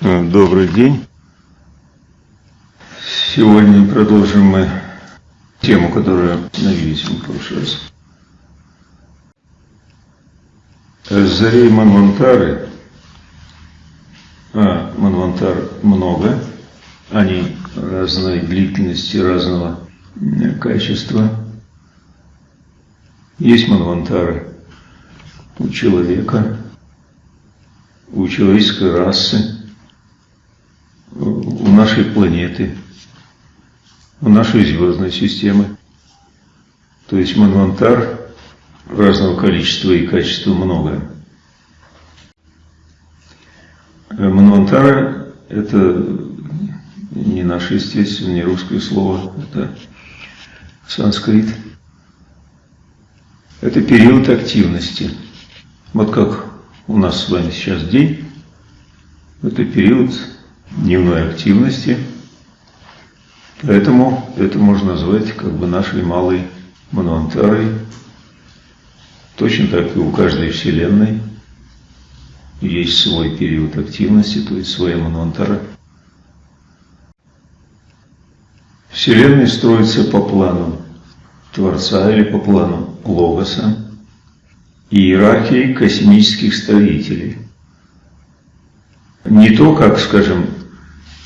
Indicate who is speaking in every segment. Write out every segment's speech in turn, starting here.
Speaker 1: Добрый день. Сегодня продолжим мы тему, которую остановились в прошлый раз. Зарей Манвантары, а Манвантар много, они разной длительности, разного качества. Есть Манвантары у человека, у человеческой расы, у нашей планеты, у нашей звездной системы. То есть Манвантар разного количества и качества много. Манвантара – это не наше, естественно, не русское слово, это санскрит. Это период активности. Вот как у нас с вами сейчас день, это период дневной активности, поэтому это можно назвать как бы нашей малой манвантарой. Точно так и у каждой Вселенной есть свой период активности, то есть своя манвантара. Вселенная строится по плану Творца или по плану Логоса и иерархии космических строителей. Не то, как, скажем,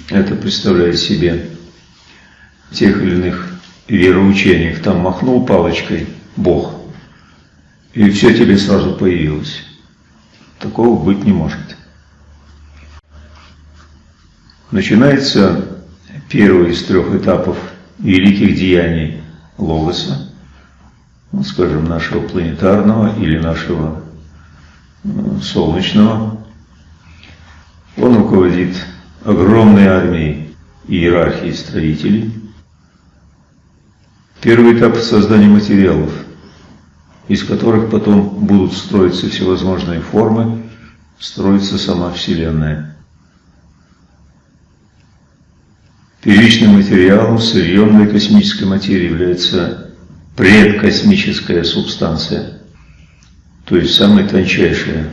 Speaker 1: это представляет себе тех или иных вероучениях, там махнул палочкой Бог, и все тебе сразу появилось. Такого быть не может. Начинается первый из трех этапов великих деяний Логоса, ну, скажем, нашего планетарного или нашего э, солнечного. Он руководит огромной армией иерархии строителей. Первый этап создания материалов, из которых потом будут строиться всевозможные формы, строится сама Вселенная. Первичным материалом сырьем космической материи является предкосмическая субстанция, то есть самая тончайшая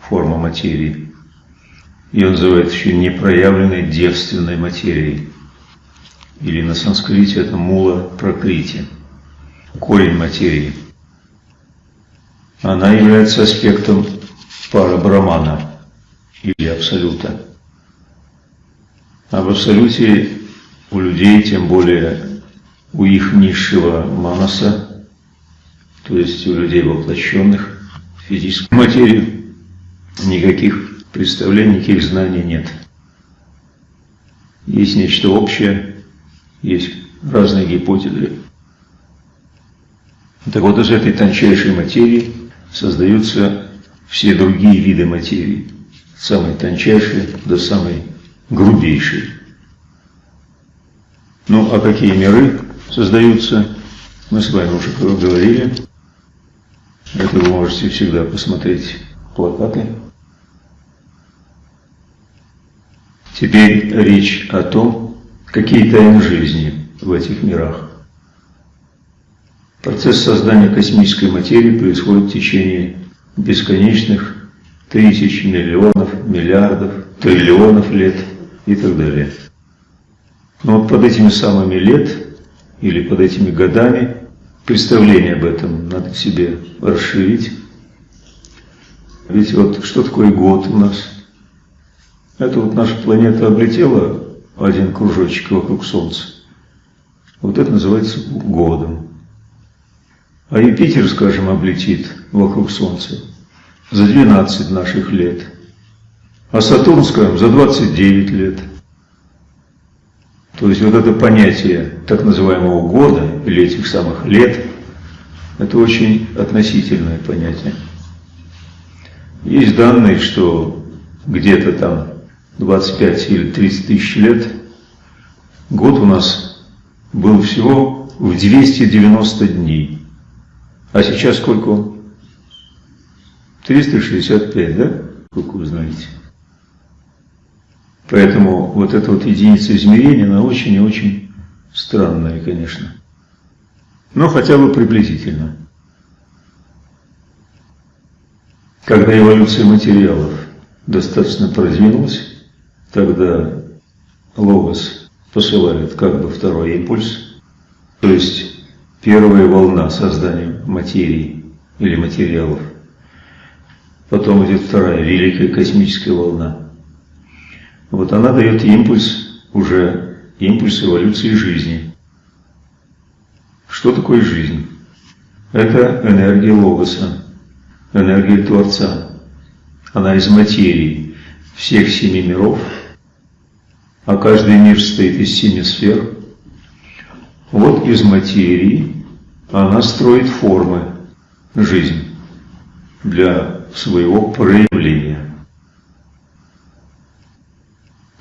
Speaker 1: форма материи. Ее называют еще непроявленной девственной материей. Или на санскрите это мула прокрити, корень материи. Она является аспектом пара брамана или абсолюта. А в абсолюте у людей, тем более у их низшего манаса, то есть у людей воплощенных в физической материи, никаких представлений, никаких знаний нет. Есть нечто общее, есть разные гипотезы. Так вот, из этой тончайшей материи создаются все другие виды материи, самые тончайшие до самой грубейшей. Ну, а какие миры создаются, мы с вами уже говорили. Это вы можете всегда посмотреть плакаты. Теперь речь о том, какие тайны жизни в этих мирах. Процесс создания космической материи происходит в течение бесконечных тысяч, миллионов, миллиардов, триллионов лет и так далее. Но вот под этими самыми лет или под этими годами представление об этом надо себе расширить. Ведь вот что такое год у нас? Это вот наша планета облетела один кружочек вокруг Солнца. Вот это называется годом. А Юпитер, скажем, облетит вокруг Солнца за 12 наших лет. А Сатурн, скажем, за 29 лет. То есть вот это понятие так называемого года или этих самых лет, это очень относительное понятие. Есть данные, что где-то там 25 или 30 тысяч лет год у нас был всего в 290 дней. А сейчас сколько он? 365, да? Как вы знаете. Поэтому вот эта вот единица измерения, она очень и очень странная, конечно. но хотя бы приблизительно. Когда эволюция материалов достаточно продвинулась, тогда логос посылает как бы второй импульс, то есть первая волна создания материи или материалов. Потом идет вторая великая космическая волна. Вот она дает импульс, уже импульс эволюции жизни. Что такое жизнь? Это энергия логоса, энергия Творца. Она из материи всех семи миров, а каждый мир состоит из семи сфер. Вот из материи она строит формы жизни для своего проявления.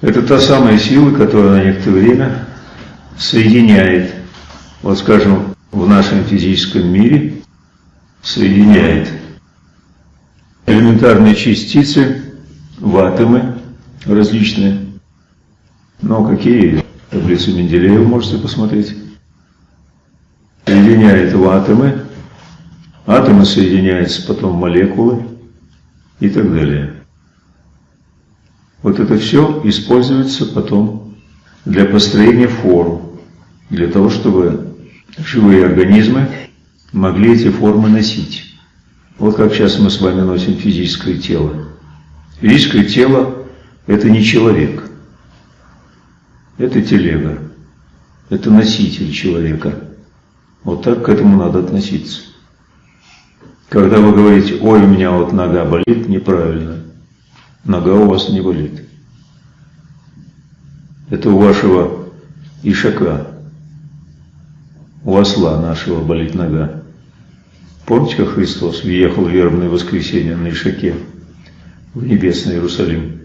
Speaker 1: Это та самая сила, которая на некоторое время соединяет, вот скажем, в нашем физическом мире соединяет элементарные частицы в атомы различные. Но какие таблицу Менделеева можете посмотреть. Соединяет в атомы, атомы соединяются потом в молекулы и так далее. Вот это все используется потом для построения форм, для того, чтобы живые организмы могли эти формы носить. Вот как сейчас мы с вами носим физическое тело. Физическое тело – это не человек, это телега, это носитель человека. Вот так к этому надо относиться. Когда вы говорите, ой, у меня вот нога болит, неправильно. Нога у вас не болит. Это у вашего ишака, у осла нашего болит нога. Помните, как Христос въехал в вербное воскресенье на Ишаке в небесный Иерусалим?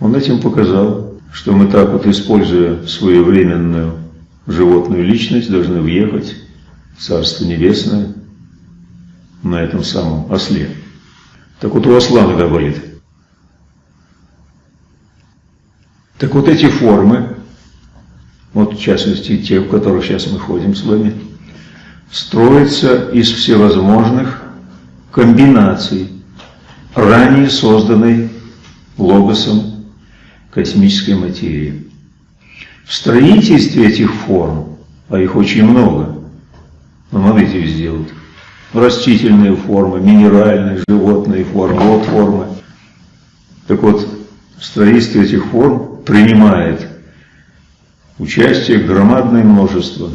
Speaker 1: Он этим показал, что мы так вот, используя свою временную животную личность, должны въехать в Царство Небесное на этом самом осле. Так вот у осла нога болит. Так вот эти формы, вот в частности те, в которых сейчас мы ходим с вами, строится из всевозможных комбинаций, ранее созданной логосом космической материи. В строительстве этих форм, а их очень много, ну, смотрите, везде вот, растительные формы, минеральные, животные формы, вот формы. Так вот, в строительстве этих форм принимает участие громадное множество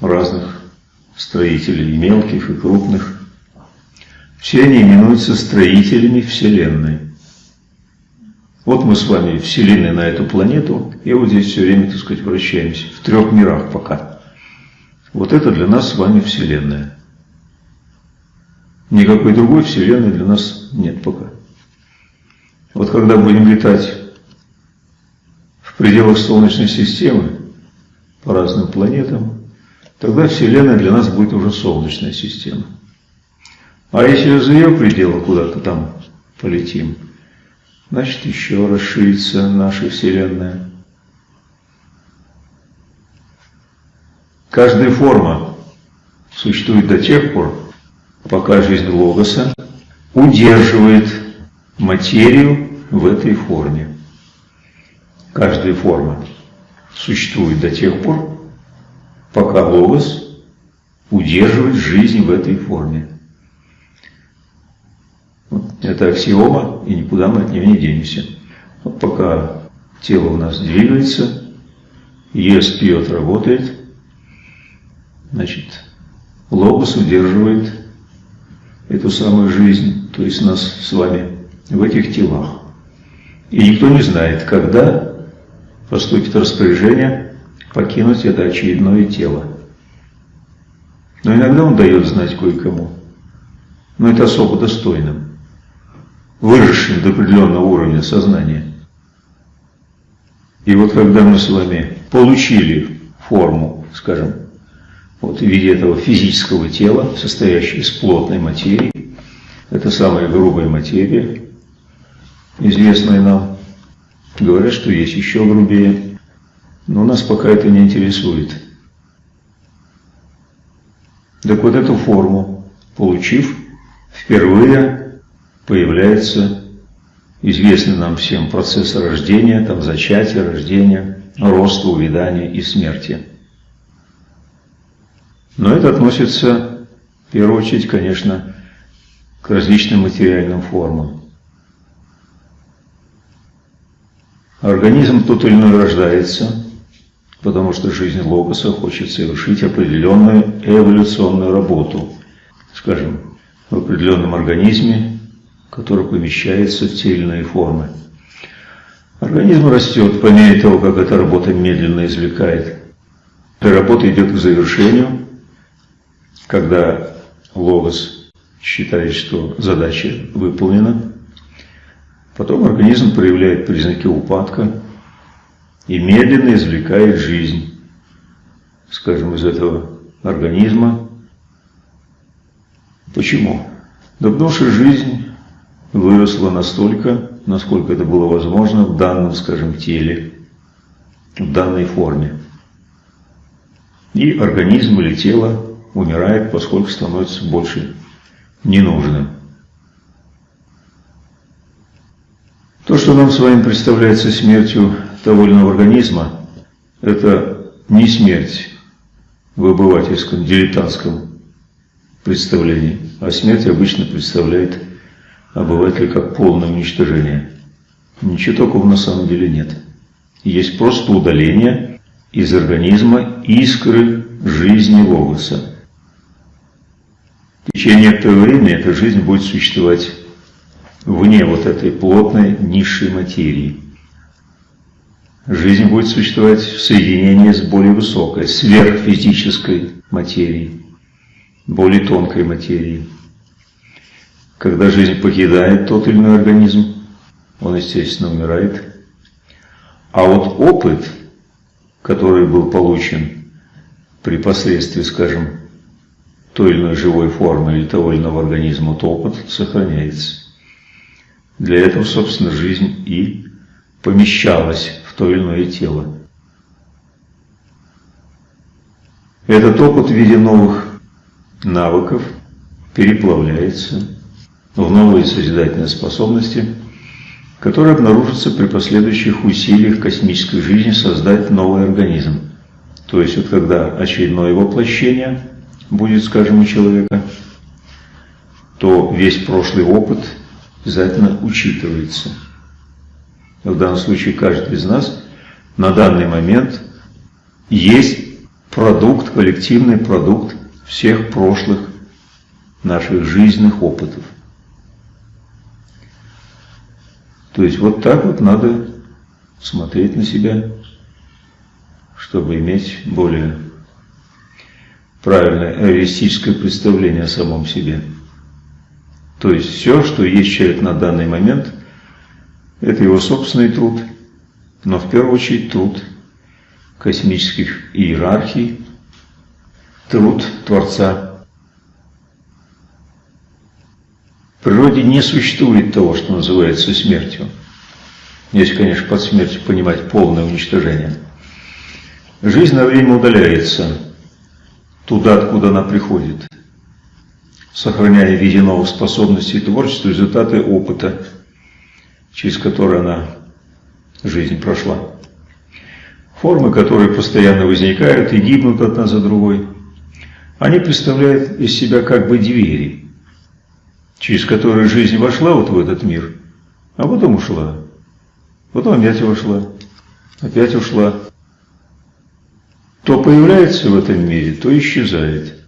Speaker 1: разных строителей, и мелких, и крупных. Все они именуются строителями Вселенной. Вот мы с вами вселены на эту планету, и вот здесь все время, так сказать, вращаемся. В трех мирах пока. Вот это для нас с вами Вселенная. Никакой другой Вселенной для нас нет пока. Вот когда будем летать в пределах Солнечной системы по разным планетам, тогда Вселенная для нас будет уже Солнечная система. А если за ее пределы куда-то там полетим, значит еще расширится наша Вселенная. Каждая форма существует до тех пор, пока жизнь Логоса удерживает материю в этой форме. Каждая форма существует до тех пор, пока Логос удерживает жизнь в этой форме. Это аксиома, и никуда мы от нее не денемся. Вот пока тело у нас двигается, ест, пьет, работает, значит, Логос удерживает эту самую жизнь, то есть нас с вами, в этих телах. И никто не знает, когда поступит распоряжение покинуть это очередное тело. Но иногда он дает знать кое-кому. Но это особо достойным, выжившим до определенного уровня сознания. И вот когда мы с вами получили форму, скажем, вот в виде этого физического тела, состоящего из плотной материи, это самая грубая материя, известная нам, говорят, что есть еще грубее, но нас пока это не интересует. Так вот эту форму, получив, впервые появляется известный нам всем процесс рождения, там зачатия, рождения, роста, увядания и смерти. Но это относится, в первую очередь, конечно, к различным материальным формам. Организм тот или иной рождается, потому что жизнь Логоса хочет совершить определенную эволюционную работу, скажем, в определенном организме, который помещается в те или иные формы. Организм растет по мере того, как эта работа медленно извлекает. Эта работа идет к завершению, когда Логос считает, что задача выполнена, Потом организм проявляет признаки упадка и медленно извлекает жизнь, скажем, из этого организма. Почему? Да потому что жизнь выросла настолько, насколько это было возможно в данном, скажем, теле, в данной форме. И организм или тело умирает, поскольку становится больше ненужным. То, что нам с вами представляется смертью того или иного организма, это не смерть в обывательском, дилетантском представлении, а смерть обычно представляет обыватель как полное уничтожение. Ничего такого на самом деле нет. Есть просто удаление из организма искры жизни логоса. В течение некоторого времени эта жизнь будет существовать вне вот этой плотной низшей материи. Жизнь будет существовать в соединении с более высокой, сверхфизической материей, более тонкой материей. Когда жизнь покидает тот или иной организм, он, естественно, умирает. А вот опыт, который был получен при посредстве, скажем, той или иной живой формы или того или иного организма, то опыт сохраняется. Для этого, собственно, жизнь и помещалась в то или иное тело. Этот опыт в виде новых навыков переплавляется в новые созидательные способности, которые обнаружатся при последующих усилиях космической жизни создать новый организм. То есть вот когда очередное воплощение будет, скажем, у человека, то весь прошлый опыт – обязательно учитывается. В данном случае каждый из нас на данный момент есть продукт, коллективный продукт всех прошлых наших жизненных опытов. То есть вот так вот надо смотреть на себя, чтобы иметь более правильное реалистическое представление о самом себе. То есть все, что есть человек на данный момент, это его собственный труд, но в первую очередь труд космических иерархий, труд Творца. В природе не существует того, что называется смертью. Если, конечно, под смертью понимать полное уничтожение. Жизнь на время удаляется туда, откуда она приходит сохраняя в виде новых способностей творчества результаты опыта, через который она жизнь прошла. Формы, которые постоянно возникают и гибнут одна за другой, они представляют из себя как бы двери, через которые жизнь вошла вот в этот мир, а потом ушла. Потом опять вошла, опять ушла. То появляется в этом мире, то исчезает.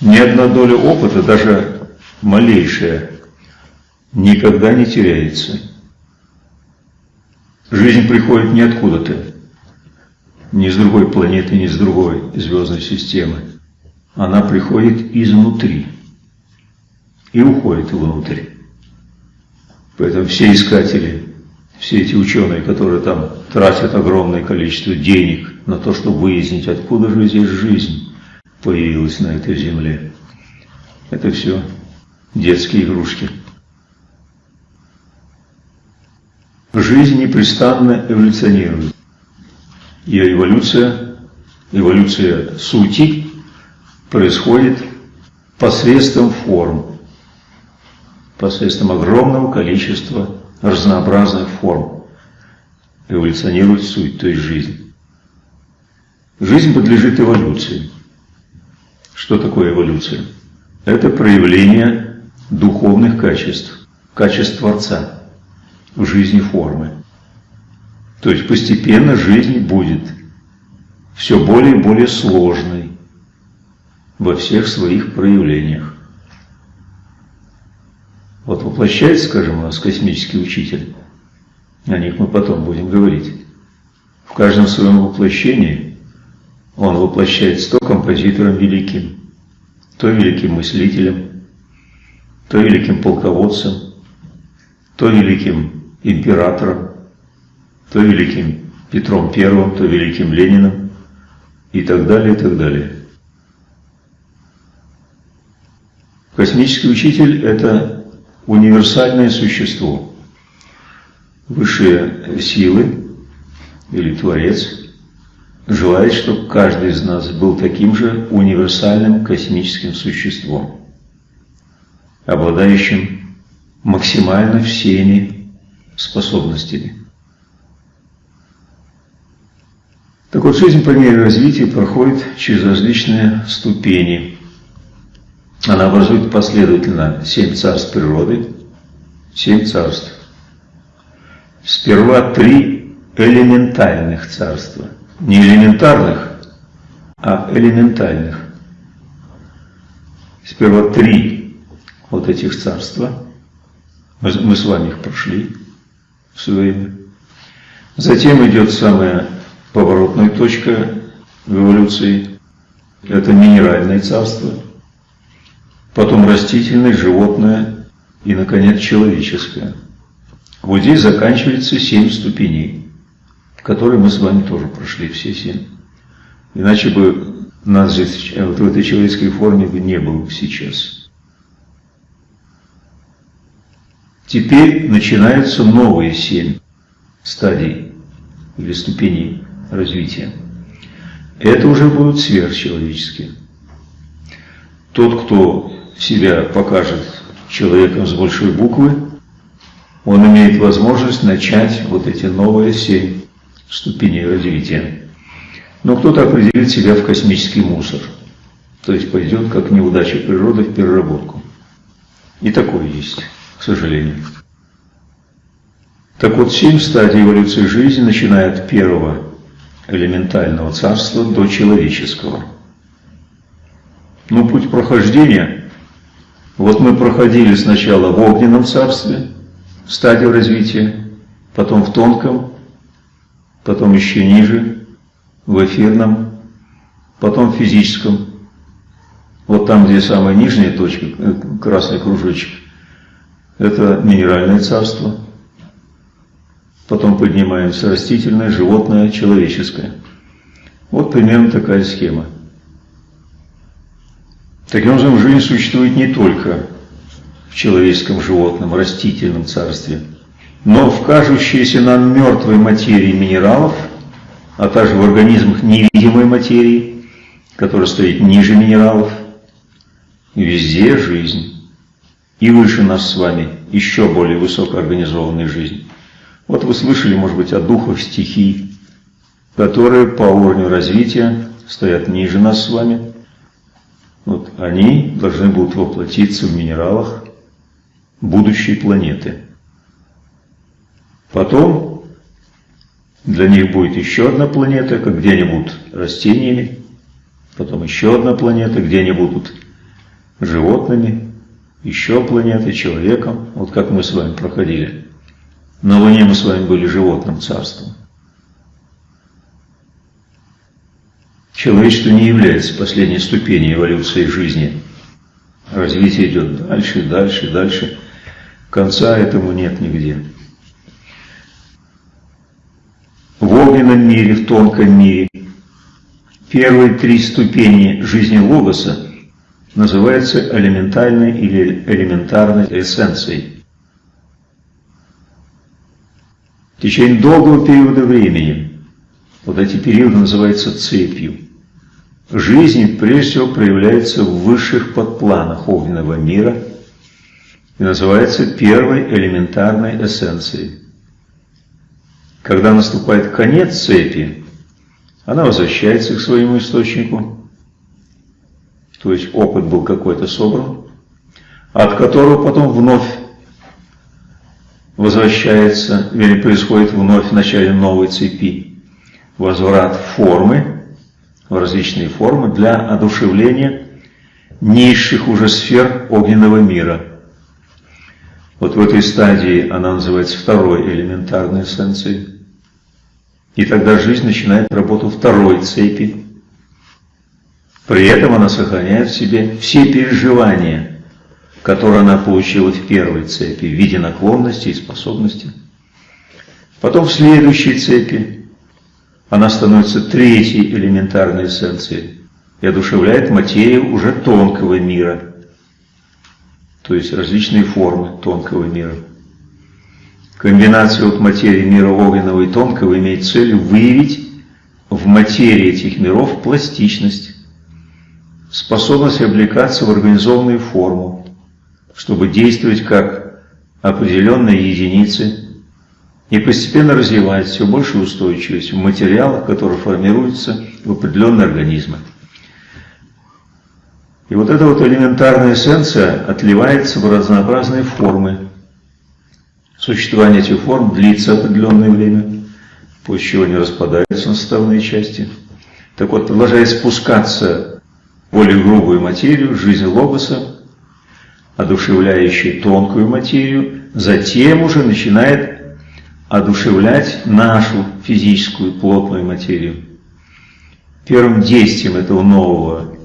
Speaker 1: Ни одна доля опыта, даже малейшая, никогда не теряется. Жизнь приходит не откуда-то, ни с другой планеты, ни с другой звездной системы. Она приходит изнутри и уходит внутрь. Поэтому все искатели, все эти ученые, которые там тратят огромное количество денег на то, чтобы выяснить, откуда же здесь жизнь, появилась на этой земле. Это все детские игрушки. Жизнь непрестанно эволюционирует. Ее эволюция, эволюция сути, происходит посредством форм, посредством огромного количества разнообразных форм эволюционирует суть, то есть жизнь. Жизнь подлежит эволюции. Что такое эволюция? Это проявление духовных качеств, качеств Творца в жизни формы. То есть постепенно жизнь будет все более и более сложной во всех своих проявлениях. Вот воплощается, скажем, у нас космический учитель, о них мы потом будем говорить. В каждом своем воплощении он воплощается то композитором великим, то великим мыслителем, то великим полководцем, то великим императором, то великим Петром Первым, то великим Лениным и так далее, и так далее. Космический учитель – это универсальное существо. Высшие силы или Творец желает, чтобы каждый из нас был таким же универсальным космическим существом, обладающим максимально всеми способностями. Так вот, жизнь по мере развития проходит через различные ступени. Она образует последовательно семь царств природы, семь царств. Сперва три элементальных царства – не элементарных, а элементальных. Сперва три вот этих царства. Мы, с вами их прошли в свое время. Затем идет самая поворотная точка в эволюции. Это минеральное царство. Потом растительное, животное и, наконец, человеческое. Вот здесь заканчивается семь ступеней которые мы с вами тоже прошли все семь. Иначе бы нас же вот в этой человеческой форме бы не было сейчас. Теперь начинаются новые семь стадий или ступеней развития. Это уже будут сверхчеловеческие. Тот, кто себя покажет человеком с большой буквы, он имеет возможность начать вот эти новые семь ступеней развития. Но кто-то определит себя в космический мусор, то есть пойдет как неудача природы в переработку. И такое есть, к сожалению. Так вот, семь стадий эволюции жизни, начиная от первого элементального царства до человеческого. Ну, путь прохождения, вот мы проходили сначала в огненном царстве, стадию развития, потом в тонком, потом еще ниже, в эфирном, потом в физическом. Вот там, где самая нижняя точка, э, красный кружочек, это минеральное царство. Потом поднимаемся растительное, животное, человеческое. Вот примерно такая схема. Таким образом, жизнь существует не только в человеческом, животном, растительном царстве – но в кажущейся нам мертвой материи минералов, а также в организмах невидимой материи, которая стоит ниже минералов, везде жизнь. И выше нас с вами еще более высокоорганизованная жизнь. Вот вы слышали, может быть, о духах стихий, которые по уровню развития стоят ниже нас с вами. Вот они должны будут воплотиться в минералах будущей планеты. Потом для них будет еще одна планета, где они будут растениями, потом еще одна планета, где они будут животными, еще планеты, человеком, вот как мы с вами проходили. На Луне мы с вами были животным царством. Человечество не является последней ступенью эволюции жизни. Развитие идет дальше, дальше, дальше. Конца этому нет нигде в огненном мире, в тонком мире. Первые три ступени жизни Логоса называются элементальной или элементарной эссенцией. В течение долгого периода времени, вот эти периоды называются цепью, жизнь прежде всего проявляется в высших подпланах огненного мира и называется первой элементарной эссенцией. Когда наступает конец цепи, она возвращается к своему источнику, то есть опыт был какой-то собран, от которого потом вновь возвращается или происходит вновь в начале новой цепи возврат формы, в различные формы для одушевления низших уже сфер огненного мира. Вот в этой стадии она называется второй элементарной эссенцией. И тогда жизнь начинает работу второй цепи. При этом она сохраняет в себе все переживания, которые она получила в первой цепи в виде наклонности и способности. Потом в следующей цепи она становится третьей элементарной эссенцией и одушевляет материю уже тонкого мира, то есть различные формы тонкого мира. Комбинация от материи мира огненного и тонкого имеет целью выявить в материи этих миров пластичность, способность облекаться в организованную форму, чтобы действовать как определенные единицы и постепенно развивать все большую устойчивость в материалах, которые формируются в определенные организмы. И вот эта вот элементарная эссенция отливается в разнообразные формы. Существование этих форм длится определенное время, после чего они распадаются на составные части. Так вот, продолжая спускаться в более грубую материю, жизнь логоса, одушевляющую тонкую материю, затем уже начинает одушевлять нашу физическую плотную материю. Первым действием этого нового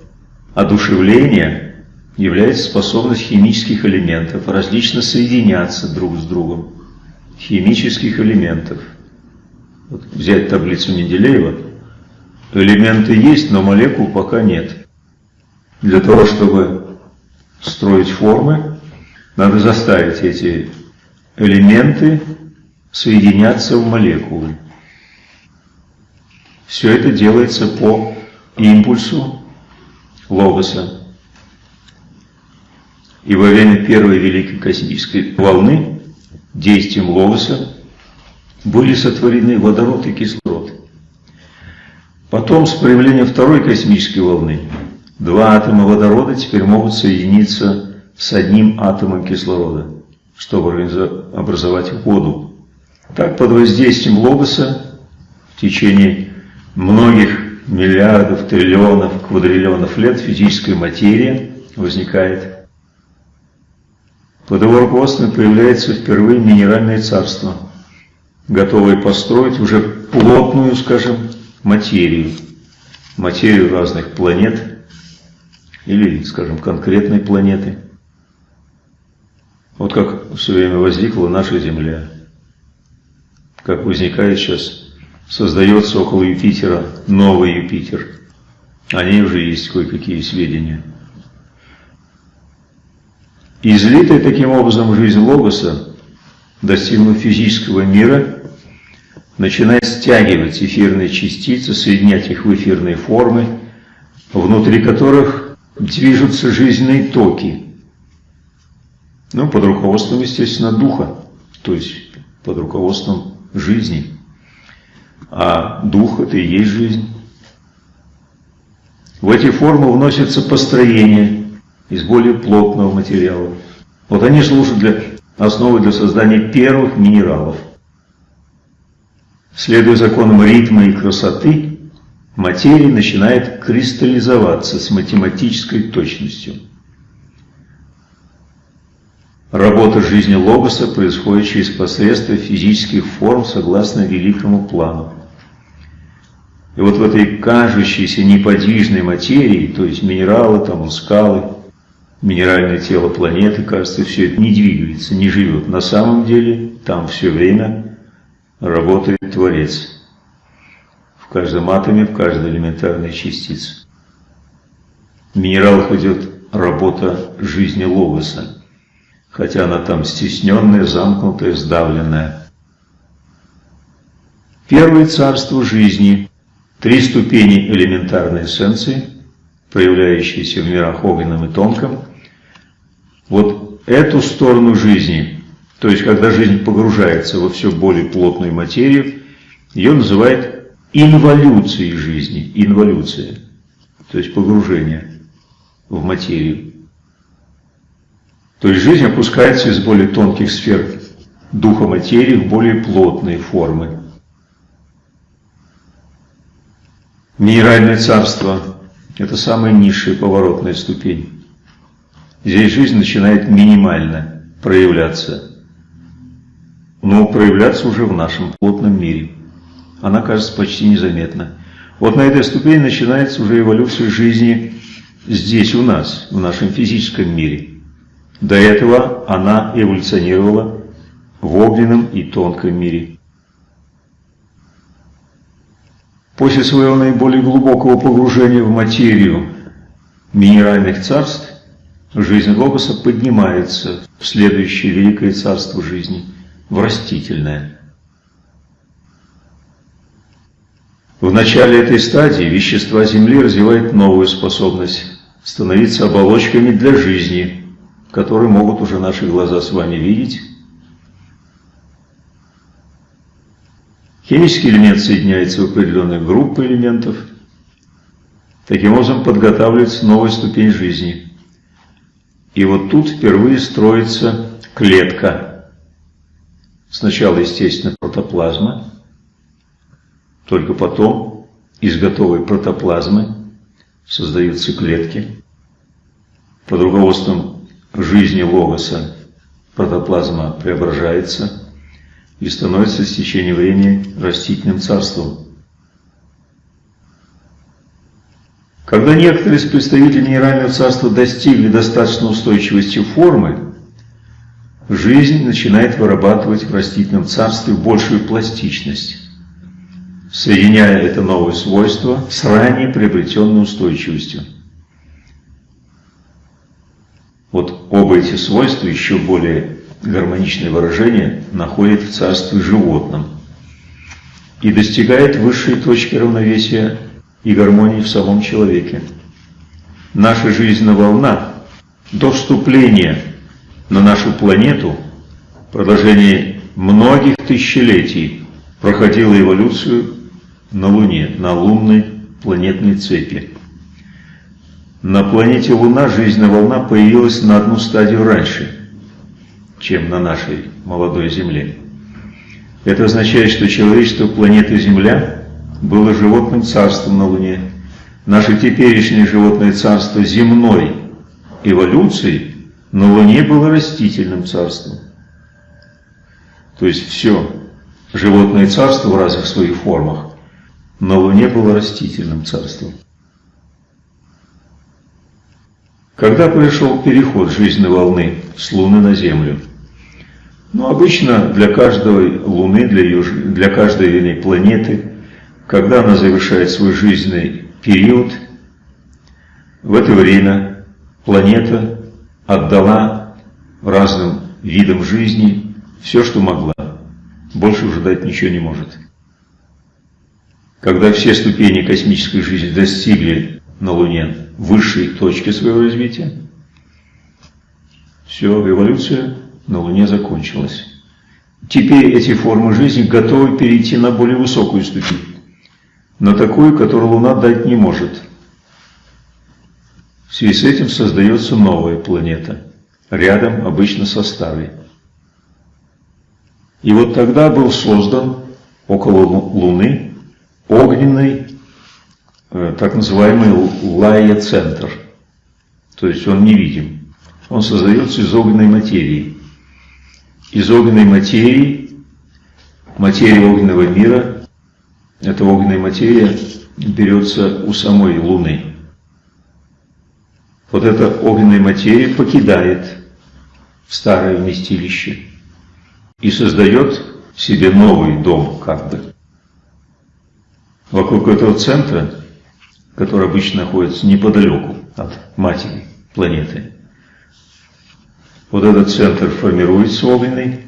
Speaker 1: одушевления является способность химических элементов различно соединяться друг с другом. Химических элементов. Вот взять таблицу Менделеева. Элементы есть, но молекул пока нет. Для того, чтобы строить формы, надо заставить эти элементы соединяться в молекулы. Все это делается по импульсу логоса. И во время первой великой космической волны действием логоса были сотворены водород и кислород. Потом, с появлением второй космической волны, два атома водорода теперь могут соединиться с одним атомом кислорода, чтобы образовать воду. Так, под воздействием логоса в течение многих миллиардов, триллионов, квадриллионов лет физическая материя возникает. Под его руководством появляется впервые минеральное царство, готовое построить уже плотную, скажем, материю, материю разных планет или, скажем, конкретной планеты. Вот как все время возникла наша Земля как возникает сейчас, создается около Юпитера новый Юпитер. О ней уже есть кое-какие сведения. Излитая таким образом жизнь Логоса, достигнув физического мира, начинает стягивать эфирные частицы, соединять их в эфирные формы, внутри которых движутся жизненные токи. Ну, под руководством, естественно, духа, то есть под руководством жизни. А дух – это и есть жизнь. В эти формы вносятся построения из более плотного материала. Вот они служат для основы для создания первых минералов. Следуя законам ритма и красоты, материя начинает кристаллизоваться с математической точностью. Работа жизни Логоса происходит через посредство физических форм согласно великому плану. И вот в этой кажущейся неподвижной материи, то есть минералы, там скалы, минеральное тело планеты, кажется, все это не двигается, не живет. На самом деле там все время работает Творец. В каждом атоме, в каждой элементарной частице. В минералах идет работа жизни Логоса хотя она там стесненная, замкнутая, сдавленная. Первое царство жизни три ступени элементарной эссенции, проявляющиеся в мирах огненном и тонком. Вот эту сторону жизни, то есть когда жизнь погружается во все более плотную материю, ее называют инволюцией жизни, инволюция, то есть погружение в материю. То есть жизнь опускается из более тонких сфер духа материи в более плотные формы. Минеральное царство – это самая низшая поворотная ступень. Здесь жизнь начинает минимально проявляться, но проявляться уже в нашем плотном мире. Она кажется почти незаметна. Вот на этой ступени начинается уже эволюция жизни здесь у нас, в нашем физическом мире. До этого она эволюционировала в огненном и тонком мире. После своего наиболее глубокого погружения в материю минеральных царств, жизнь Логоса поднимается в следующее великое царство жизни, в растительное. В начале этой стадии вещества Земли развивают новую способность становиться оболочками для жизни – которые могут уже наши глаза с вами видеть. Химический элемент соединяется в определенные группы элементов. Таким образом подготавливается новая ступень жизни. И вот тут впервые строится клетка. Сначала, естественно, протоплазма, только потом из готовой протоплазмы создаются клетки под руководством жизни Логоса протоплазма преображается и становится с течением времени растительным царством. Когда некоторые из представителей минерального царства достигли достаточно устойчивости формы, жизнь начинает вырабатывать в растительном царстве большую пластичность, соединяя это новое свойство с ранее приобретенной устойчивостью. Вот оба эти свойства, еще более гармоничное выражение, находят в царстве животном и достигает высшей точки равновесия и гармонии в самом человеке. Наша жизненная волна до вступления на нашу планету в продолжении многих тысячелетий проходила эволюцию на Луне, на лунной планетной цепи. На планете Луна жизненная волна появилась на одну стадию раньше, чем на нашей молодой Земле. Это означает, что человечество планеты Земля было животным царством на Луне. Наше теперешнее животное царство земной эволюции на Луне было растительным царством. То есть все животное царство в разных своих формах на Луне было растительным царством. Когда пришел переход жизненной волны с Луны на Землю? Ну, обычно для каждой Луны, для, ее, для каждой вернее, планеты, когда она завершает свой жизненный период, в это время планета отдала разным видам жизни все, что могла. Больше уже дать ничего не может. Когда все ступени космической жизни достигли на Луне высшей точки своего развития, все, эволюция на Луне закончилась. Теперь эти формы жизни готовы перейти на более высокую ступень, на такую, которую Луна дать не может. В связи с этим создается новая планета, рядом обычно со старой. И вот тогда был создан около Луны огненный так называемый лая-центр. То есть он невидим. Он создается из огненной материи. Из огненной материи, материя огненного мира, эта огненная материя берется у самой Луны. Вот эта огненная материя покидает старое вместилище и создает себе новый дом, как бы. Вокруг этого центра который обычно находится неподалеку от матери планеты. Вот этот центр формируется огненный,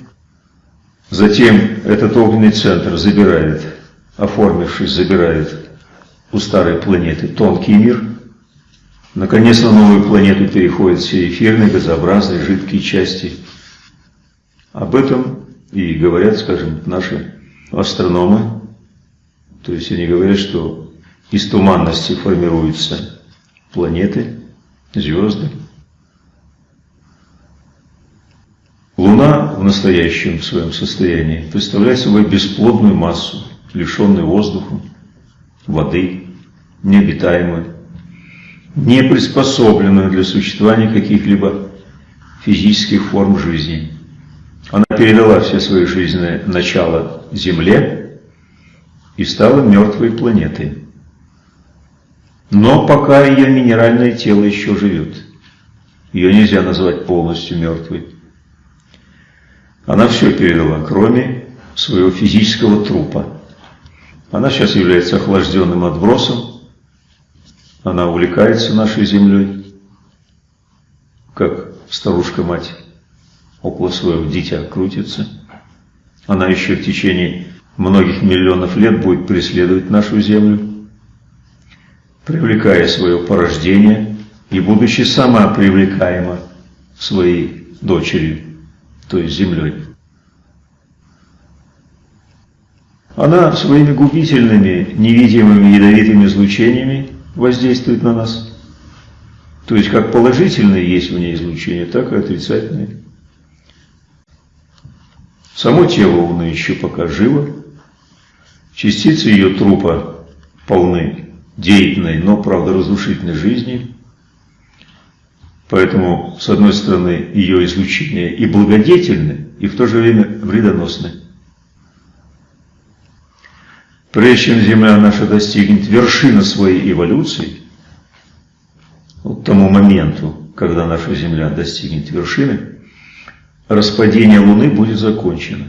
Speaker 1: затем этот огненный центр забирает, оформившись, забирает у старой планеты тонкий мир. Наконец на новую планету переходят все эфирные, газообразные, жидкие части. Об этом и говорят, скажем, наши астрономы. То есть они говорят, что из туманности формируются планеты, звезды. Луна в настоящем своем состоянии представляет собой бесплодную массу, лишенную воздуха, воды, необитаемую, не приспособленную для существования каких-либо физических форм жизни. Она передала все свои жизненное начало Земле и стала мертвой планетой. Но пока ее минеральное тело еще живет. Ее нельзя назвать полностью мертвой. Она все передала, кроме своего физического трупа. Она сейчас является охлажденным отбросом. Она увлекается нашей землей, как старушка-мать около своего дитя крутится. Она еще в течение многих миллионов лет будет преследовать нашу землю, привлекая свое порождение и будучи сама привлекаема своей дочерью то есть землей. Она своими губительными, невидимыми ядовитыми излучениями воздействует на нас. То есть как положительные есть в ней излучения, так и отрицательные. Само тело Луны еще пока живо. Частицы ее трупа полны деятельной, но, правда, разрушительной жизни. Поэтому, с одной стороны, ее излучения и благодетельны, и в то же время вредоносны. Прежде чем Земля наша достигнет вершины своей эволюции, вот тому моменту, когда наша Земля достигнет вершины, распадение Луны будет закончено.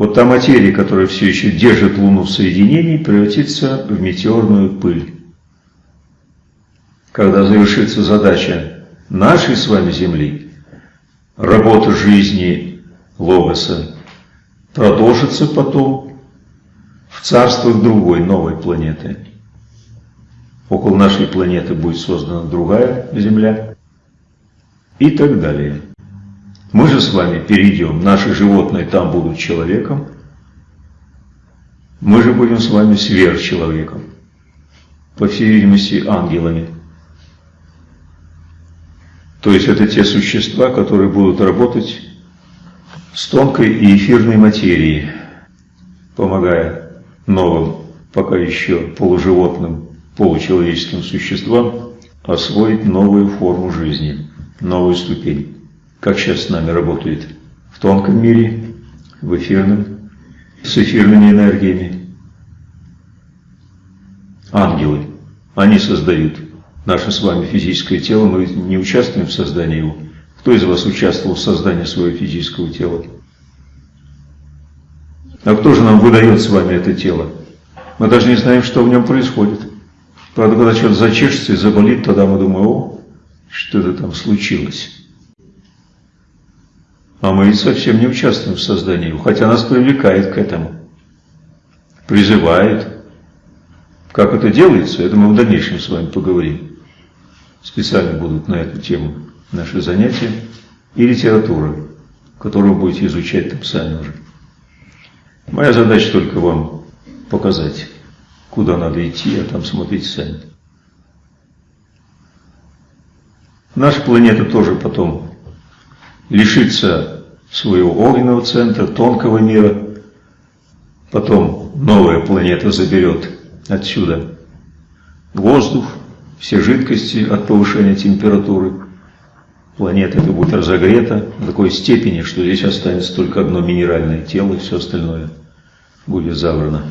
Speaker 1: Вот та материя, которая все еще держит Луну в соединении, превратится в метеорную пыль когда завершится задача нашей с вами Земли, работа жизни Логоса продолжится потом в царствах другой, новой планеты. Около нашей планеты будет создана другая Земля и так далее. Мы же с вами перейдем, наши животные там будут человеком, мы же будем с вами сверхчеловеком, по всей видимости, ангелами. То есть это те существа, которые будут работать с тонкой и эфирной материей, помогая новым, пока еще полуживотным, получеловеческим существам освоить новую форму жизни, новую ступень. Как сейчас с нами работает в тонком мире, в эфирном, с эфирными энергиями. Ангелы, они создают наше с вами физическое тело, мы не участвуем в создании его. Кто из вас участвовал в создании своего физического тела? А кто же нам выдает с вами это тело? Мы даже не знаем, что в нем происходит. Правда, когда что-то зачешется и заболит, тогда мы думаем, о, что это там случилось. А мы ведь совсем не участвуем в создании его, хотя нас привлекает к этому, призывает. Как это делается, это мы в дальнейшем с вами поговорим специально будут на эту тему наши занятия, и литература, которую будете изучать там сами уже. Моя задача только вам показать, куда надо идти, а там смотрите сами. Наша планета тоже потом лишится своего огненного центра, тонкого мира. Потом новая планета заберет отсюда воздух, все жидкости от повышения температуры. Планета это будет разогрета до такой степени, что здесь останется только одно минеральное тело, и все остальное будет забрано.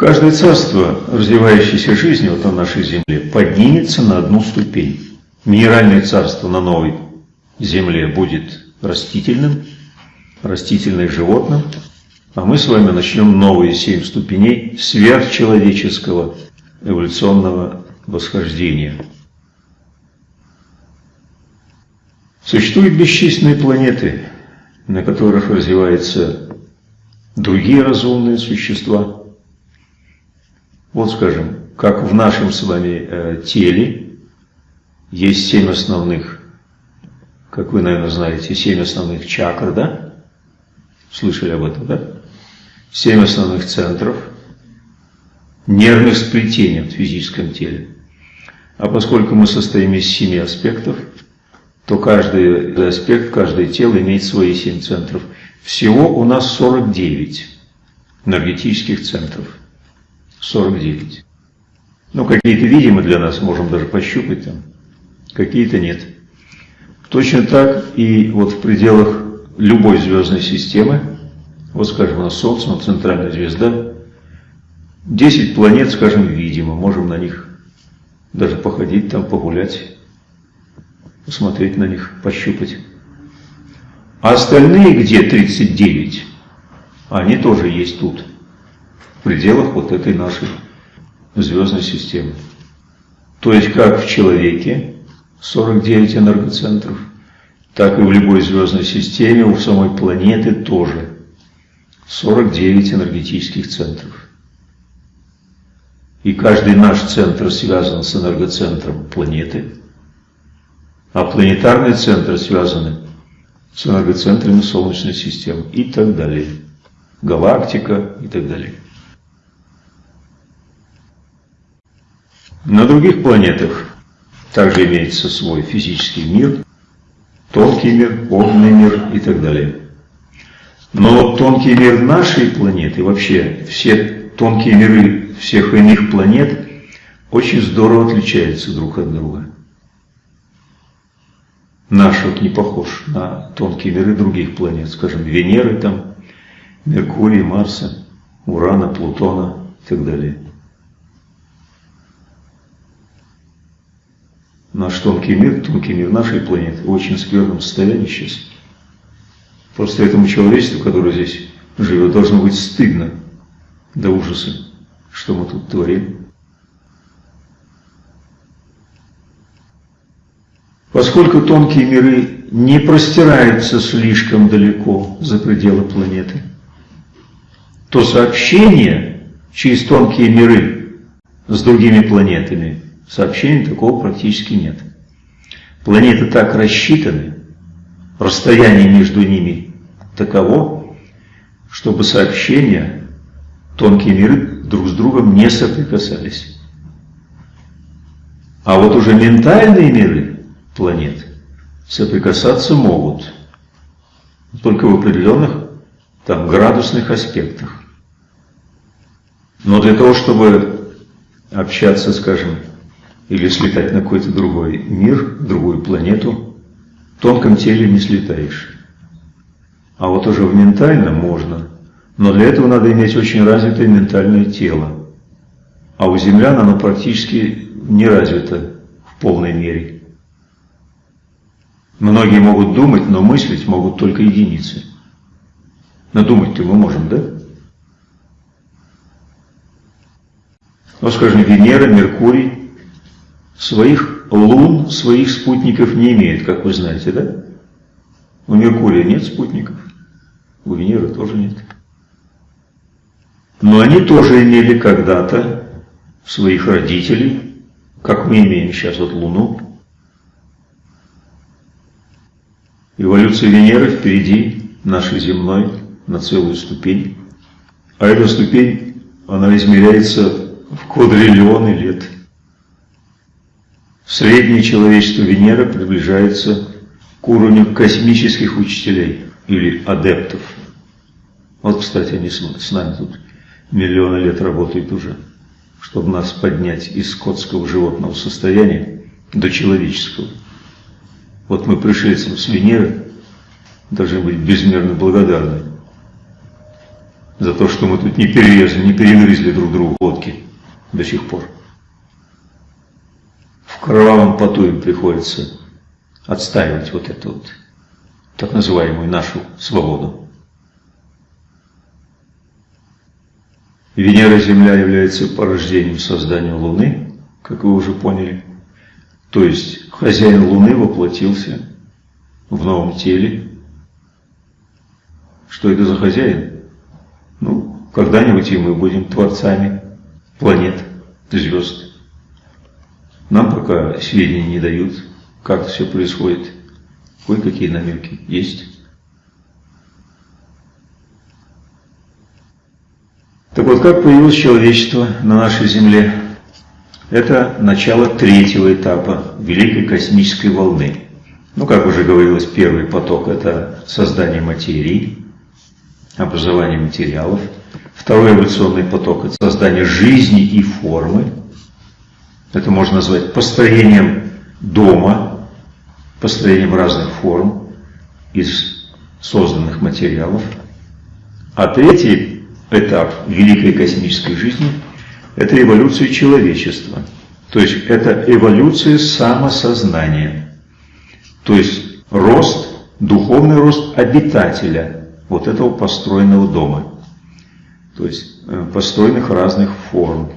Speaker 1: Каждое царство развивающейся жизни вот на нашей Земле поднимется на одну ступень. Минеральное царство на новой Земле будет растительным, растительное животным, а мы с вами начнем новые семь ступеней сверхчеловеческого эволюционного восхождения. Существуют бесчисленные планеты, на которых развивается другие разумные существа. Вот скажем, как в нашем с вами э, теле есть семь основных, как вы, наверное, знаете, семь основных чакр, да? Слышали об этом, да? Семь основных центров нервных сплетений в физическом теле. А поскольку мы состоим из семи аспектов, то каждый аспект, каждое тело имеет свои семь центров. Всего у нас 49 энергетических центров. 49. Ну, какие-то видимы для нас, можем даже пощупать там, какие-то нет. Точно так и вот в пределах любой звездной системы, вот скажем, у нас Солнце, у нас центральная звезда, 10 планет, скажем, видимо, можем на них даже походить там, погулять, посмотреть на них, пощупать. А остальные где 39? Они тоже есть тут, в пределах вот этой нашей звездной системы. То есть как в человеке 49 энергоцентров, так и в любой звездной системе, у самой планеты тоже 49 энергетических центров. И каждый наш центр связан с энергоцентром планеты, а планетарные центры связаны с энергоцентрами Солнечной системы и так далее. Галактика и так далее. На других планетах также имеется свой физический мир, тонкий мир, огненный мир и так далее. Но тонкий мир нашей планеты, вообще все тонкие миры всех иных планет очень здорово отличаются друг от друга. Наш вот не похож на тонкие миры других планет, скажем, Венеры там, Меркурия, Марса, Урана, Плутона и так далее. Наш тонкий мир, тонкий мир нашей планеты в очень скверном состоянии сейчас. Просто этому человечеству, которое здесь живет, должно быть стыдно до ужаса, что мы тут творим. Поскольку тонкие миры не простираются слишком далеко за пределы планеты, то сообщение через тонкие миры с другими планетами Сообщений такого практически нет. Планеты так рассчитаны, расстояние между ними таково, чтобы сообщения, тонкие миры друг с другом не соприкасались. А вот уже ментальные миры планет соприкасаться могут, только в определенных там градусных аспектах. Но для того, чтобы общаться, скажем, или слетать на какой-то другой мир, другую планету, в тонком теле не слетаешь. А вот уже в ментальном можно, но для этого надо иметь очень развитое ментальное тело. А у землян оно практически не развито в полной мере. Многие могут думать, но мыслить могут только единицы. Но думать-то мы можем, да? Ну, скажем, Венера, Меркурий, Своих лун, своих спутников не имеет, как вы знаете, да? У Меркурия нет спутников, у Венеры тоже нет. Но они тоже имели когда-то своих родителей, как мы имеем сейчас вот Луну. Эволюция Венеры впереди нашей земной на целую ступень. А эта ступень, она измеряется в квадриллионы лет – Среднее человечество Венеры приближается к уровню космических учителей или адептов. Вот, кстати, они с нами тут миллионы лет работают уже, чтобы нас поднять из скотского животного состояния до человеческого. Вот мы пришельцам с Венеры должны быть безмерно благодарны за то, что мы тут не перерезали, не перегрызли друг другу глотки до сих пор в кровавом поту им приходится отстаивать вот эту вот так называемую нашу свободу. Венера Земля является порождением создания Луны, как вы уже поняли. То есть хозяин Луны воплотился в новом теле. Что это за хозяин? когда-нибудь и мы будем творцами планет, звезд. Нам пока сведения не дают, как все происходит. Кое-какие намеки есть. Так вот, как появилось человечество на нашей Земле? Это начало третьего этапа Великой космической волны. Ну, как уже говорилось, первый поток – это создание материи, образование материалов. Второй эволюционный поток – это создание жизни и формы. Это можно назвать построением дома, построением разных форм из созданных материалов. А третий этап великой космической жизни – это эволюция человечества. То есть это эволюция самосознания. То есть рост, духовный рост обитателя вот этого построенного дома. То есть э, построенных разных форм.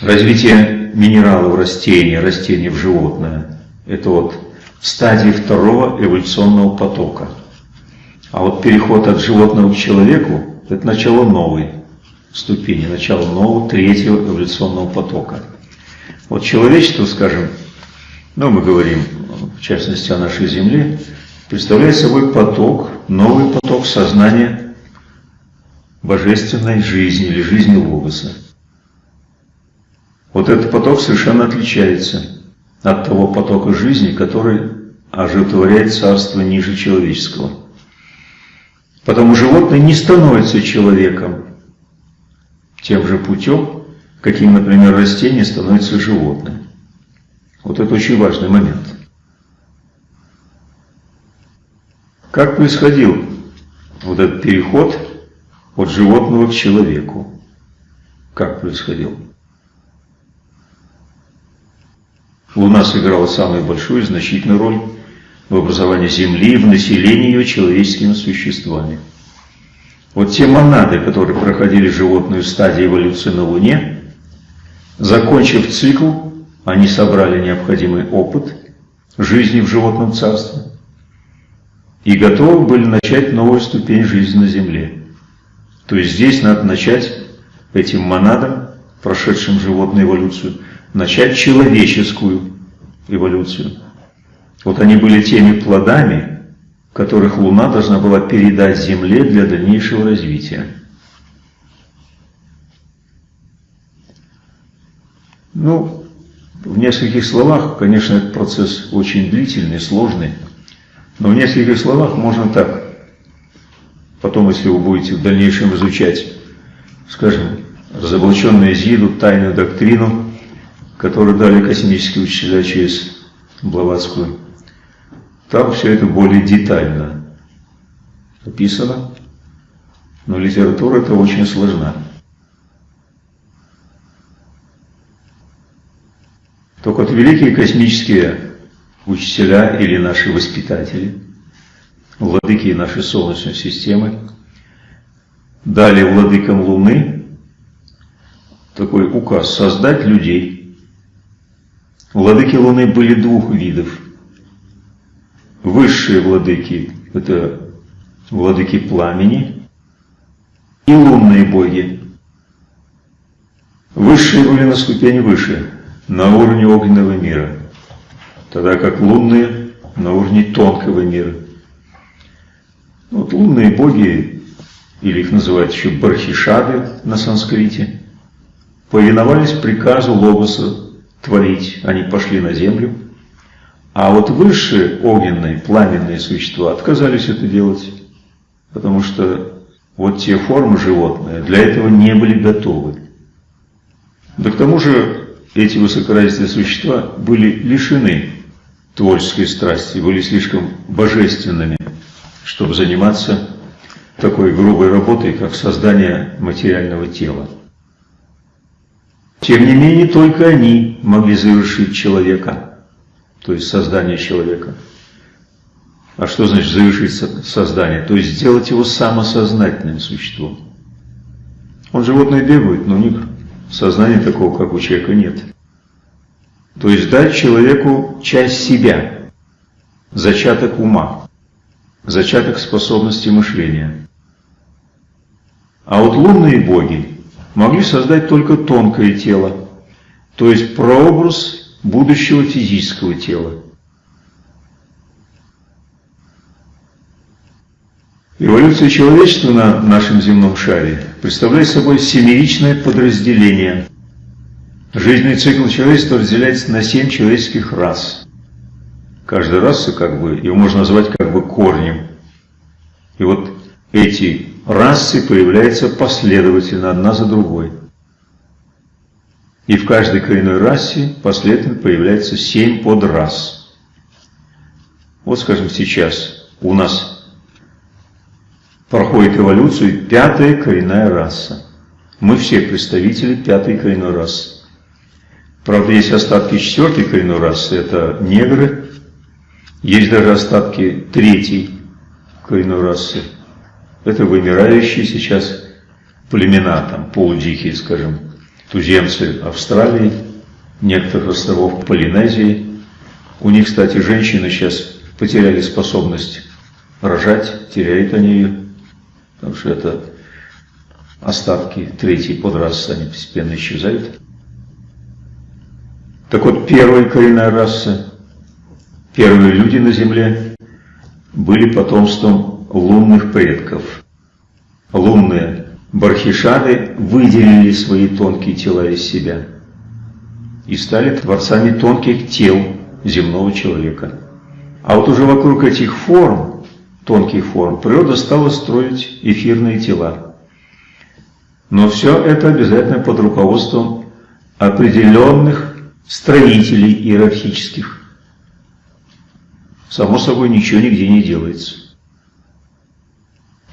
Speaker 1: Развитие минералов растения, растений в животное – это вот стадии второго эволюционного потока. А вот переход от животного к человеку – это начало новой ступени, начало нового третьего эволюционного потока. Вот человечество, скажем, ну мы говорим в частности о нашей Земле, представляет собой поток, новый поток сознания божественной жизни или жизни Логоса. Вот этот поток совершенно отличается от того потока жизни, который оживотворяет царство ниже человеческого. Потому животное не становится человеком тем же путем, каким, например, растение становится животным. Вот это очень важный момент. Как происходил вот этот переход от животного к человеку? Как происходил? Луна сыграла самую большую и значительную роль в образовании Земли в населении ее человеческими существами. Вот те монады, которые проходили животную стадию эволюции на Луне, закончив цикл, они собрали необходимый опыт жизни в животном царстве и готовы были начать новую ступень жизни на Земле. То есть здесь надо начать этим монадам, прошедшим животную эволюцию, начать человеческую эволюцию. Вот они были теми плодами, которых Луна должна была передать Земле для дальнейшего развития. Ну, в нескольких словах, конечно, этот процесс очень длительный, сложный, но в нескольких словах можно так. Потом, если вы будете в дальнейшем изучать, скажем, разоблаченную Зиду, тайную доктрину, которую дали космические учителя через Блаватскую, там все это более детально описано, но литература это очень сложна. Только вот великие космические учителя или наши воспитатели, владыки нашей Солнечной системы, дали владыкам Луны такой указ создать людей. Владыки Луны были двух видов – Высшие владыки – это владыки пламени и лунные боги. Высшие были на ступень выше, на уровне огненного мира, тогда как лунные на уровне тонкого мира. Вот лунные боги, или их называют еще бархишады на санскрите, повиновались приказу Логоса творить. Они пошли на землю – а вот высшие огненные, пламенные существа отказались это делать, потому что вот те формы животные для этого не были готовы. Да к тому же эти высокоразвитые существа были лишены творческой страсти, были слишком божественными, чтобы заниматься такой грубой работой, как создание материального тела. Тем не менее, только они могли завершить человека – то есть создание человека. А что значит завершить создание? То есть сделать его самосознательным существом. Он животное бегает, но у них сознания такого, как у человека, нет. То есть дать человеку часть себя, зачаток ума. зачаток способности мышления. А вот лунные боги могли создать только тонкое тело, то есть прообраз будущего физического тела. Эволюция человечества на нашем земном шаре представляет собой семеричное подразделение. Жизненный цикл человечества разделяется на семь человеческих рас. Каждая раса, как бы, его можно назвать как бы корнем. И вот эти расы появляются последовательно, одна за другой. И в каждой коренной расе последовательно появляется семь подрас. Вот, скажем, сейчас у нас проходит эволюцию пятая коренная раса. Мы все представители пятой коренной расы. Правда, есть остатки четвертой коренной расы, это негры. Есть даже остатки третьей коренной расы. Это вымирающие сейчас племена, там, полудикие, скажем, туземцы Австралии, некоторых островов Полинезии. У них, кстати, женщины сейчас потеряли способность рожать, теряют они ее потому что это остатки третьей подрасы, они постепенно исчезают. Так вот, первая коренная раса, первые люди на Земле были потомством лунных предков. Лунные бархишады выделили свои тонкие тела из себя и стали творцами тонких тел земного человека. А вот уже вокруг этих форм тонких форм, природа стала строить эфирные тела. Но все это обязательно под руководством определенных строителей иерархических. Само собой, ничего нигде не делается.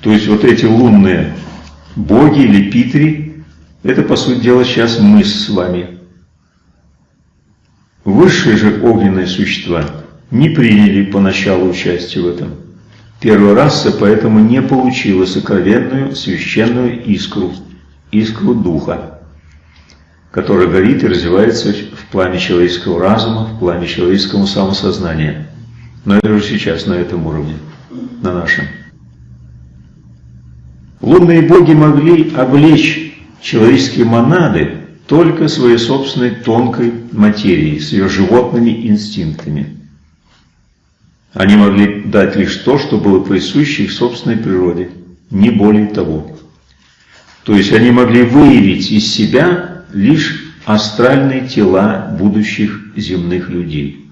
Speaker 1: То есть вот эти лунные боги или питри, это, по сути дела, сейчас мы с вами. Высшие же огненные существа не приняли поначалу участие в этом. Первая раса поэтому не получила сокровенную священную искру, искру духа, которая горит и развивается в пламя человеческого разума, в пламя человеческого самосознания. Но это уже сейчас на этом уровне, на нашем. Лунные боги могли облечь человеческие монады только своей собственной тонкой материей, с ее животными инстинктами. Они могли дать лишь то, что было присуще их собственной природе, не более того. То есть они могли выявить из себя лишь астральные тела будущих земных людей.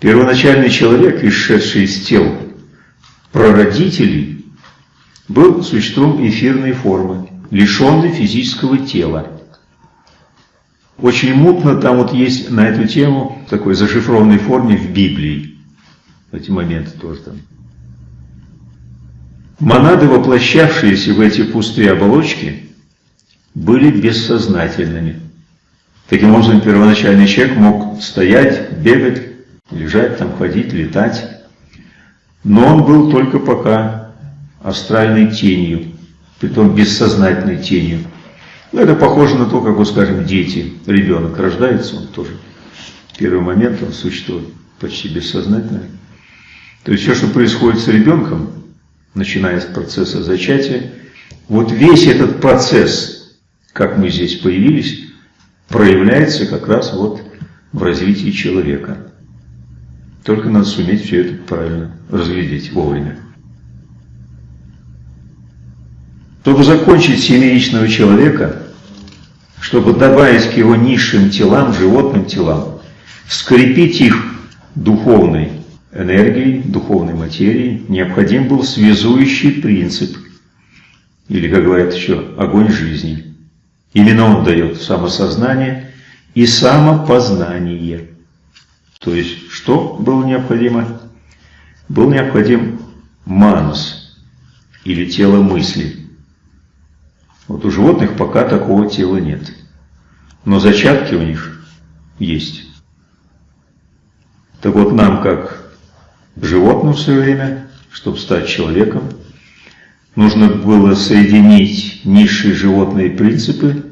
Speaker 1: Первоначальный человек, исшедший из тел прародителей, был существом эфирной формы, лишенный физического тела. Очень мутно там вот есть на эту тему, такой зашифрованной форме в Библии. Эти моменты тоже там. Монады, воплощавшиеся в эти пустые оболочки, были бессознательными. Таким образом, первоначальный человек мог стоять, бегать, лежать, там, ходить, летать. Но он был только пока астральной тенью, притом бессознательной тенью. Ну, это похоже на то, как, вот, скажем, дети, ребенок рождается, он тоже первый момент, он существует почти бессознательно. То есть все, что происходит с ребенком, начиная с процесса зачатия, вот весь этот процесс, как мы здесь появились, проявляется как раз вот в развитии человека. Только надо суметь все это правильно разглядеть вовремя. Чтобы закончить семеичного человека, чтобы добавить к его низшим телам, животным телам, скрепить их духовной энергией, духовной материей, необходим был связующий принцип, или, как говорят еще, огонь жизни. Именно он дает самосознание и самопознание. То есть, что было необходимо? Был необходим манус, или тело мысли. Вот у животных пока такого тела нет. Но зачатки у них есть. Так вот нам, как животным в свое время, чтобы стать человеком, нужно было соединить низшие животные принципы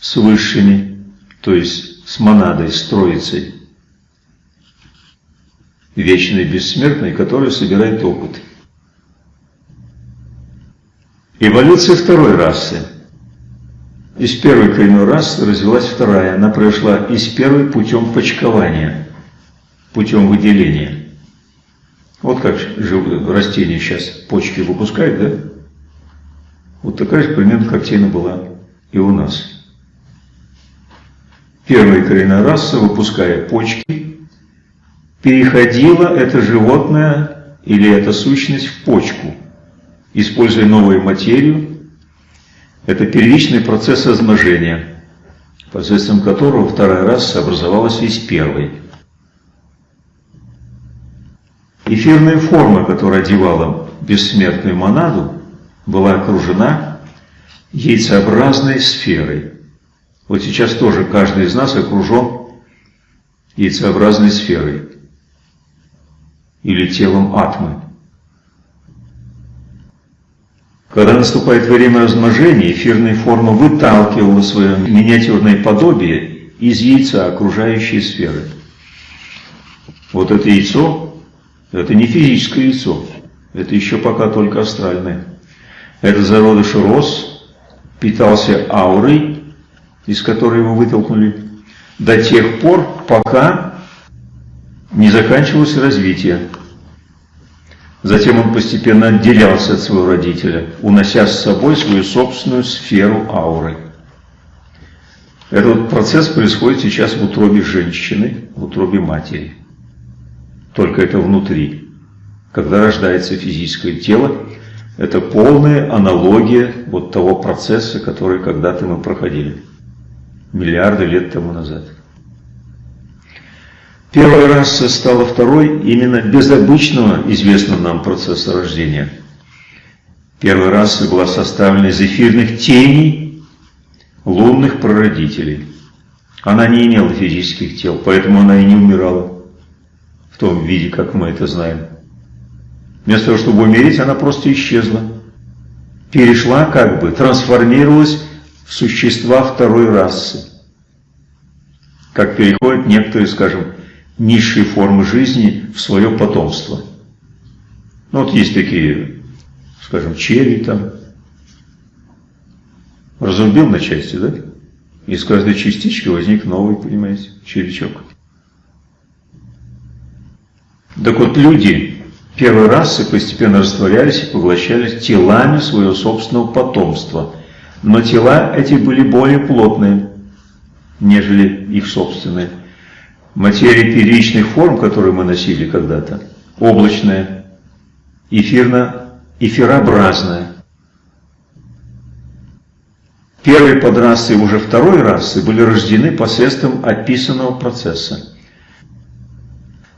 Speaker 1: с высшими, то есть с монадой, с троицей. вечный бессмертный, который собирает опыт. Эволюция второй расы. Из первой коренной расы развилась вторая. Она прошла из первой путем почкования, путем выделения. Вот как растения сейчас почки выпускают, да? Вот такая же примерно картина была и у нас. Первая коренная раса, выпуская почки, переходила это животное или эта сущность в почку, используя новую материю. Это первичный процесс размножения, посредством которого вторая раса образовалась из первой. Эфирная форма, которая одевала бессмертную монаду, была окружена яйцеобразной сферой. Вот сейчас тоже каждый из нас окружен яйцеобразной сферой или телом атмы. Когда наступает время размножения, эфирная форма выталкивала свое миниатюрное подобие из яйца окружающей сферы. Вот это яйцо, это не физическое яйцо, это еще пока только астральное. Это зародыш рос, питался аурой, из которой его вытолкнули, до тех пор, пока не заканчивалось развитие. Затем он постепенно отделялся от своего родителя, унося с собой свою собственную сферу ауры. Этот процесс происходит сейчас в утробе женщины, в утробе матери. Только это внутри. Когда рождается физическое тело, это полная аналогия вот того процесса, который когда-то мы проходили, миллиарды лет тому назад. Первая раса стала второй именно без обычного известного нам процесса рождения. Первая раса была составлена из эфирных теней лунных прародителей. Она не имела физических тел, поэтому она и не умирала в том виде, как мы это знаем. Вместо того, чтобы умереть, она просто исчезла. Перешла как бы, трансформировалась в существа второй расы. Как переходят некоторые, скажем, низшие формы жизни в свое потомство. Ну вот есть такие, скажем, черви там. Разрубил на части, да? Из каждой частички возник новый, понимаете, червячок. Так вот, люди Первые расы постепенно растворялись и поглощались телами своего собственного потомства. Но тела эти были более плотные, нежели их собственные. Материя первичных форм, которую мы носили когда-то, облачная, эфирно, эфирообразная. Первые подрасы уже второй расы были рождены посредством описанного процесса.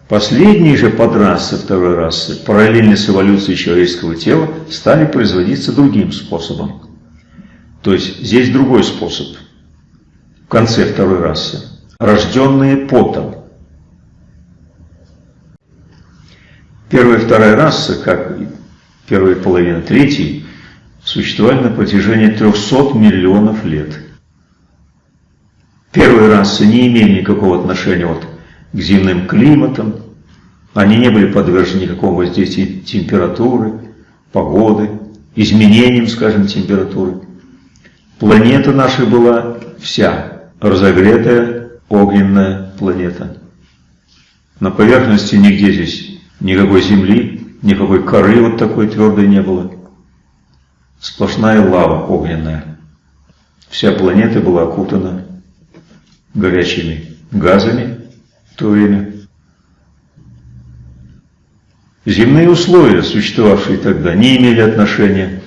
Speaker 1: Последние же подрасы второй расы, параллельно с эволюцией человеческого тела, стали производиться другим способом. То есть здесь другой способ. В конце второй расы. Рожденные потом. Первая и вторая раса, как и первая половина третьей, существовали на протяжении 300 миллионов лет. Первые расы не имели никакого отношения вот к земным климатам, они не были подвержены никакому воздействию температуры, погоды, изменениям, скажем, температуры. Планета наша была вся разогретая огненная планета. На поверхности нигде здесь никакой земли, никакой коры вот такой твердой не было. Сплошная лава огненная. Вся планета была окутана горячими газами в то время. Земные условия, существовавшие тогда, не имели отношения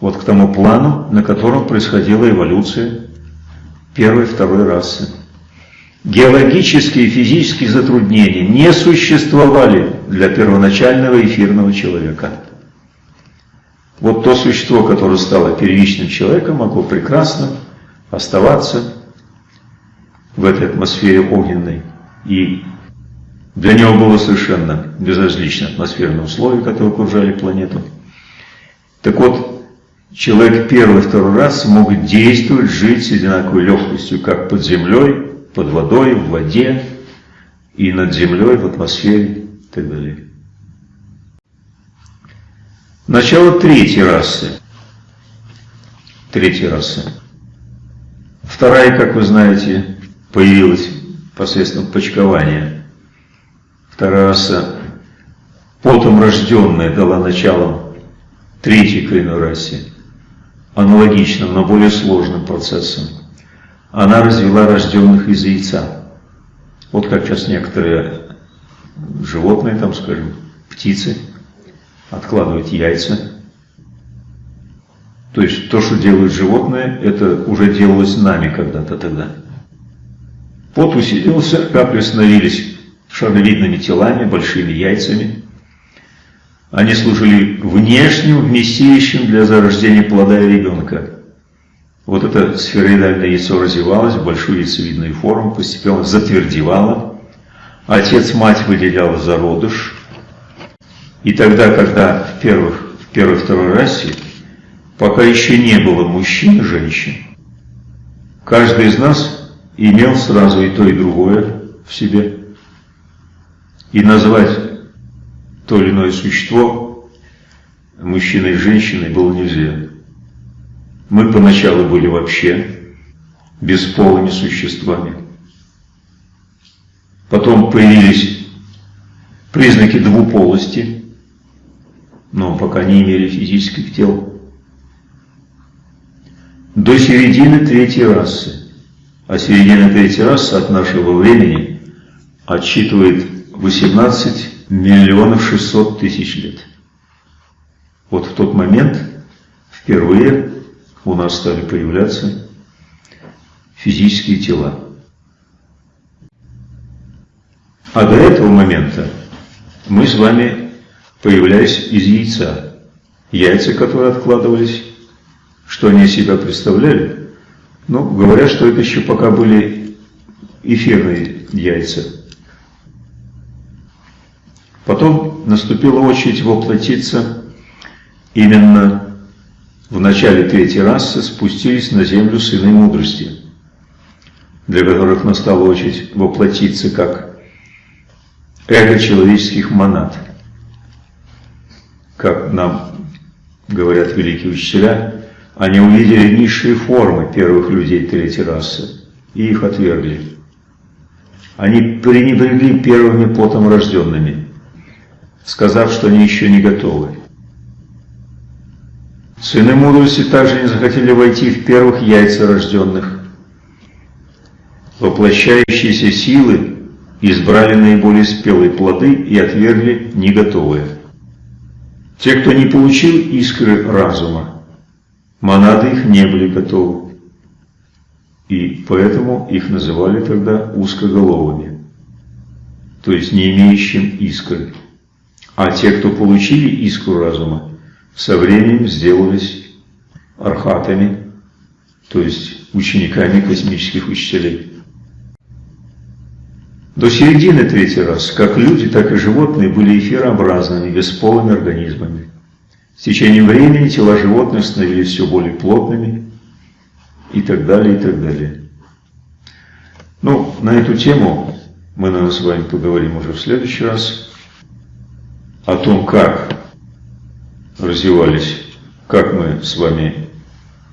Speaker 1: вот к тому плану, на котором происходила эволюция первой и второй расы. Геологические и физические затруднения не существовали для первоначального эфирного человека. Вот то существо, которое стало первичным человеком, могло прекрасно оставаться в этой атмосфере огненной и для него было совершенно безразлично атмосферные условия, которые окружали планету. Так вот, человек первый и второй раз мог действовать, жить с одинаковой легкостью, как под землей, под водой, в воде и над землей, в атмосфере, и так далее. Начало третьей расы. Третья раса. Вторая, как вы знаете, появилась посредством почкования. Вторая раса, потом рожденная, дала начало третьей коренной расе, аналогичным, но более сложным процессом. Она развела рожденных из яйца. Вот как сейчас некоторые животные, там, скажем, птицы, откладывать яйца. То есть то, что делают животные, это уже делалось нами когда-то тогда. Пот усилился, капли становились шаровидными телами, большими яйцами. Они служили внешним вместилищем для зарождения плода ребенка. Вот это сфероидальное яйцо развивалось в большую яйцевидную форму, постепенно затвердевало. Отец-мать выделял зародыш, и тогда, когда в, первых, в первой-второй расе, пока еще не было мужчин и женщин, каждый из нас имел сразу и то, и другое в себе. И назвать то или иное существо мужчиной и женщиной было нельзя. Мы поначалу были вообще бесполыми существами. Потом появились признаки двуполости – но пока не имели физических тел. До середины третьей расы. А середина третьей расы от нашего времени отсчитывает 18 миллионов 600 тысяч лет. Вот в тот момент впервые у нас стали появляться физические тела. А до этого момента мы с вами появлялись из яйца. Яйца, которые откладывались, что они из себя представляли? Ну, говорят, что это еще пока были эфирные яйца. Потом наступила очередь воплотиться именно в начале третьей расы спустились на землю сыны мудрости, для которых настала очередь воплотиться как эго человеческих монад – как нам говорят великие учителя, они увидели низшие формы первых людей третьей расы и их отвергли. Они пренебрегли первыми потом рожденными, сказав, что они еще не готовы. Сыны мудрости также не захотели войти в первых яйца рожденных. Воплощающиеся силы избрали наиболее спелые плоды и отвергли неготовые. Те, кто не получил искры разума, монады их не были готовы. И поэтому их называли тогда узкоголовыми, то есть не имеющим искры. А те, кто получили искру разума, со временем сделались архатами, то есть учениками космических учителей. До середины третий раз, как люди, так и животные были эфирообразными, бесполыми организмами. С течением времени тела животных становились все более плотными и так далее, и так далее. Ну, на эту тему мы, наверное, с вами поговорим уже в следующий раз. О том, как развивались, как мы с вами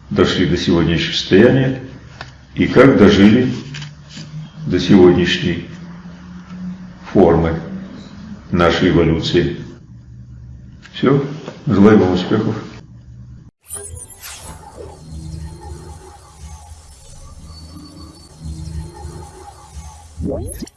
Speaker 1: дошли до сегодняшнего состояния и как дожили до сегодняшней формы нашей эволюции. Все. Желаю вам успехов. What?